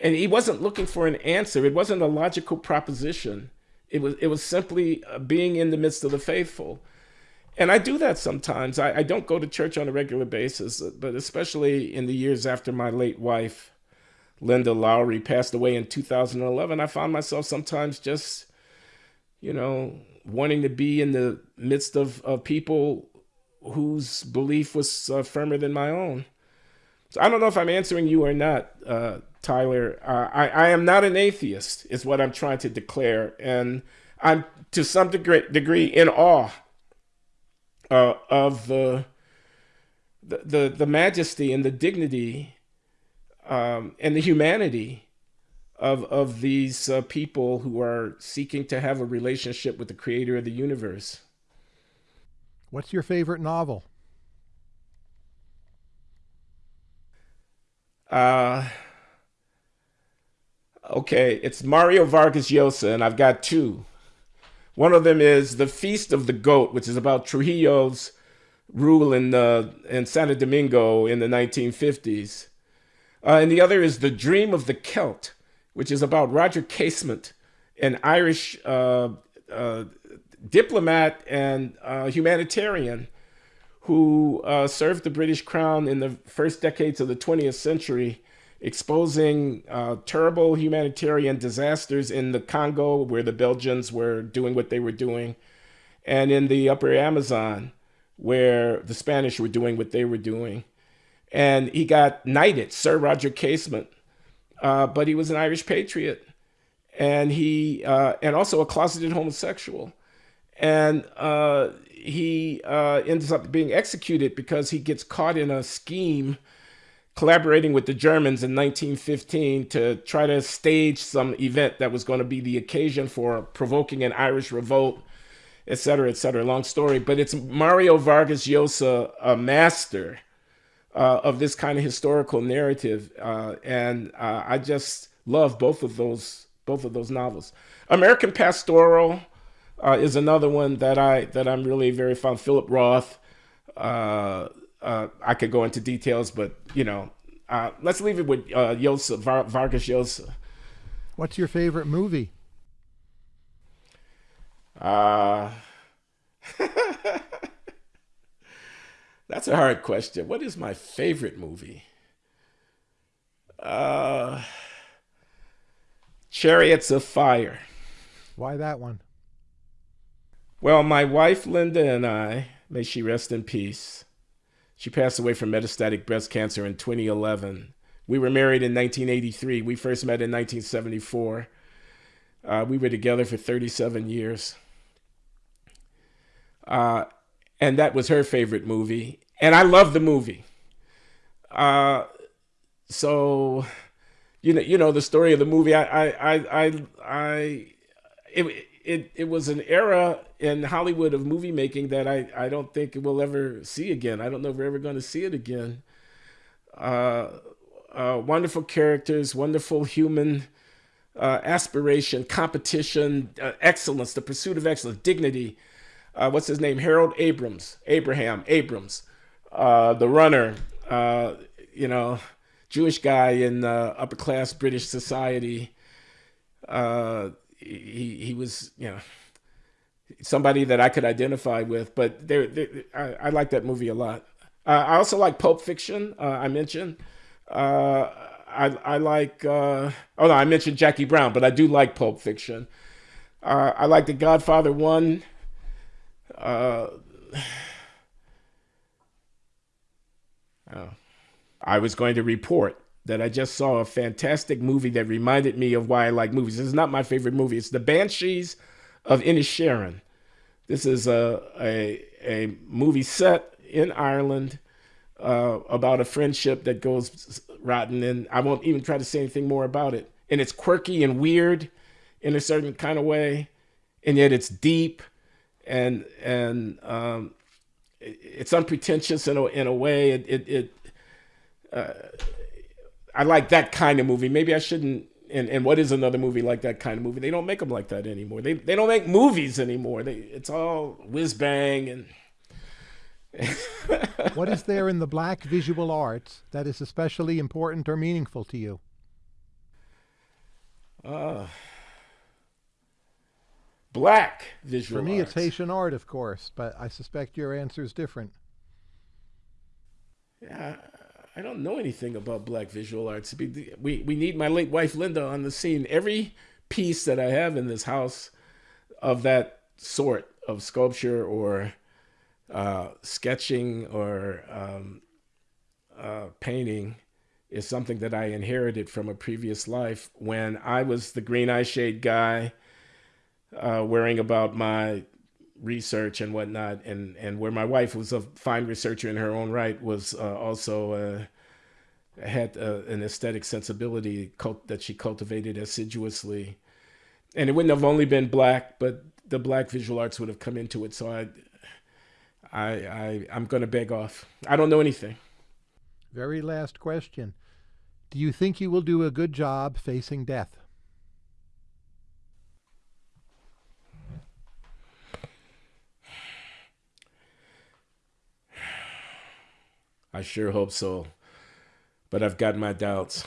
B: And he wasn't looking for an answer. It wasn't a logical proposition. It was, it was simply uh, being in the midst of the faithful. And I do that sometimes. I, I don't go to church on a regular basis, but especially in the years after my late wife, Linda Loury, passed away in 2011, I found myself sometimes just, you know, wanting to be in the midst of, of people whose belief was uh, firmer than my own. So I don't know if I'm answering you or not, uh, Tyler. Uh, I, I am not an atheist, is what I'm trying to declare. And I'm to some degree, degree in awe uh, of the, the, the the majesty and the dignity um, and the humanity of of these uh, people who are seeking to have a relationship with the creator of the universe.
A: What's your favorite novel?
B: Uh, okay, it's Mario Vargas Llosa, and I've got two. One of them is The Feast of the Goat, which is about Trujillo's rule in, uh, in Santo Domingo in the 1950s. Uh, and the other is The Dream of the Celt, which is about Roger Casement, an Irish uh, uh, diplomat and uh, humanitarian who uh, served the British Crown in the first decades of the 20th century exposing uh, terrible humanitarian disasters in the Congo, where the Belgians were doing what they were doing, and in the upper Amazon, where the Spanish were doing what they were doing. And he got knighted, Sir Roger Casement, uh, but he was an Irish patriot, and he uh, and also a closeted homosexual, and uh, he uh, ends up being executed because he gets caught in a scheme collaborating with the Germans in 1915 to try to stage some event that was going to be the occasion for provoking an Irish revolt, et cetera, et cetera. Long story, but it's Mario Vargas Llosa, a master uh, of this kind of historical narrative, uh, and uh, I just love both of those both of those novels. American Pastoral uh, is another one that I that I'm really very fond. Philip Roth. Uh, uh, I could go into details, but you know, uh, let's leave it with uh, Llosa, Var- Vargas Llosa.
A: What's your favorite movie?
B: Uh, that's a hard question. What is my favorite movie? Uh, Chariots of Fire.
A: Why that one?
B: Well, my wife Linda and I, may she rest in peace, she passed away from metastatic breast cancer in 2011. We were married in 1983. We first met in 1974. Uh, we were together for 37 years. Uh, and that was her favorite movie. And I love the movie. Uh, so, you know, you know the story of the movie. I, I, I, I, I it, it, it was an era in Hollywood of movie making that I, I don't think we'll ever see again. I don't know if we're ever going to see it again. Uh, uh, wonderful characters, wonderful human uh, aspiration, competition, uh, excellence, the pursuit of excellence, dignity. Uh, what's his name? Harold Abrams, Abraham Abrams, uh, the runner. you know, Jewish guy in upper class British society. He he was you know somebody that I could identify with. But there, I, I, like that movie a lot. Uh, I also like Pulp Fiction. Uh, I mentioned. Uh, I I like. Uh, oh no, I mentioned Jackie Brown, but I do like Pulp Fiction. Uh, I like The Godfather One. Uh, oh. I was going to report that I just saw a fantastic movie that reminded me of why I like movies. This is not my favorite movie. It's The Banshees of Inisherin. This is a, a, a movie set in Ireland uh, about a friendship that goes rotten, and I won't even try to say anything more about it. And it's quirky and weird in a certain kind of way, and yet it's deep and and um, it's unpretentious in a in a way. It it, it uh, I like that kind of movie. Maybe I shouldn't and, and what is another movie like that kind of movie? They don't make them like that anymore. They they don't make movies anymore. They it's all whiz bang and.
A: what is there in the black visual arts that is especially important or meaningful to you?
B: Uh, black visual
A: For me,
B: arts.
A: it's Haitian art, of course, but I suspect your answer is different.
B: Yeah, I don't know anything about black visual arts. We we need my late wife Linda on the scene. Every piece that I have in this house of that sort of sculpture or uh, sketching or um, uh, painting is something that I inherited from a previous life when I was the green eye shade guy, uh, worrying about my research and whatnot, and and where my wife was a fine researcher in her own right was uh, also uh, had uh, an aesthetic sensibility cult- that she cultivated assiduously, and it wouldn't have only been black, but the black visual arts would have come into it. So I, I, I I'm going to beg off. I don't know anything.
A: Very last question. Do you think you will do a good job facing death?
B: I sure hope so. But I've got my doubts.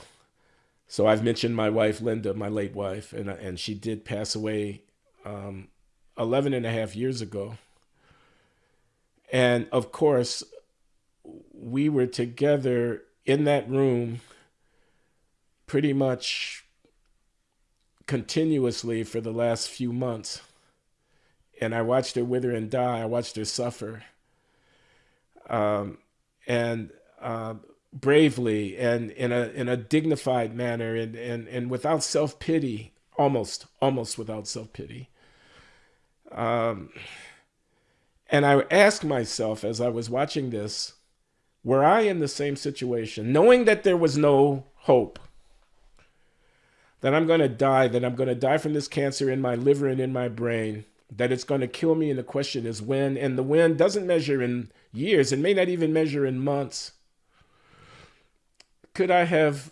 B: So I've mentioned my wife, Linda, my late wife, and, and she did pass away um, 11 and a half years ago. And of course, we were together in that room pretty much continuously for the last few months. And I watched her wither and die. I watched her suffer. Um, and uh, bravely and in a in a dignified manner and and, and without self pity, almost almost without self pity. Um, and I asked myself as I was watching this, were I in the same situation, knowing that there was no hope, that I'm going to die, that I'm going to die from this cancer in my liver and in my brain, that it's going to kill me, and the question is when, and the when doesn't measure in years and may not even measure in months. Could I have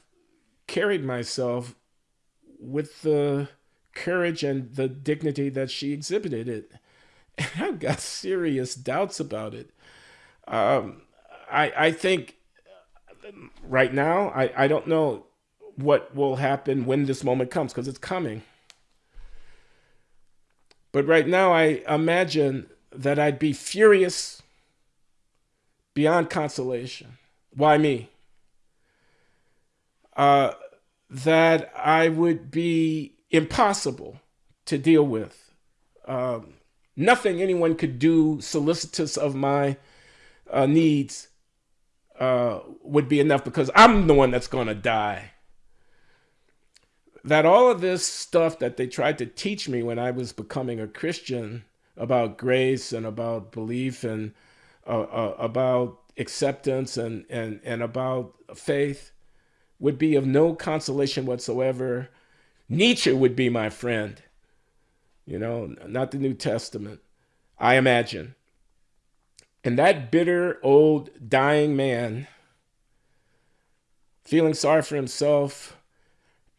B: carried myself with the courage and the dignity that she exhibited it? I've got serious doubts about it. Um, I, I think right now, I, I don't know what will happen when this moment comes because it's coming. But right now, I imagine that I'd be furious beyond consolation. Why me? Uh, that I would be impossible to deal with. Um, nothing anyone could do solicitous of my uh, needs uh, would be enough because I'm the one that's going to die. That all of this stuff that they tried to teach me when I was becoming a Christian about grace and about belief and uh, uh about acceptance and, and, and about faith would be of no consolation whatsoever. Nietzsche would be my friend, you know, not the New Testament, I imagine. And that bitter, old, dying man, feeling sorry for himself,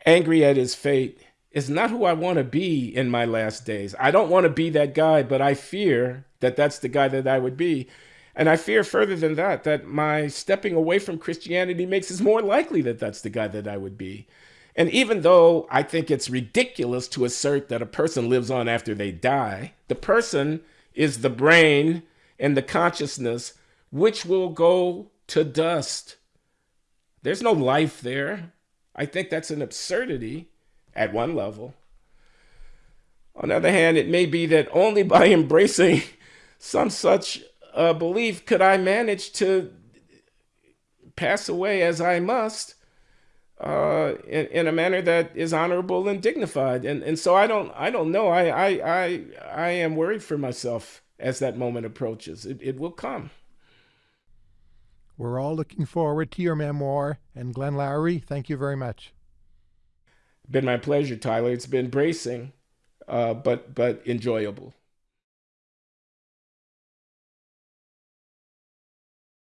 B: angry at his fate, is not who I want to be in my last days. I don't want to be that guy, but I fear that that's the guy that I would be. And I fear further than that, that my stepping away from Christianity makes it more likely that that's the guy that I would be. And even though I think it's ridiculous to assert that a person lives on after they die, the person is the brain and the consciousness which will go to dust. There's no life there. I think that's an absurdity at one level. On the other hand, it may be that only by embracing some such uh, belief could I manage to pass away as I must uh, in, in a manner that is honorable and dignified. And, and so I don't, I don't know. I, I, I, I am worried for myself as that moment approaches. It, it will come.
A: We're all looking forward to your memoir. And Glenn Loury, thank you very much.
B: Been my pleasure, Tyler. It's been bracing, uh, but but enjoyable.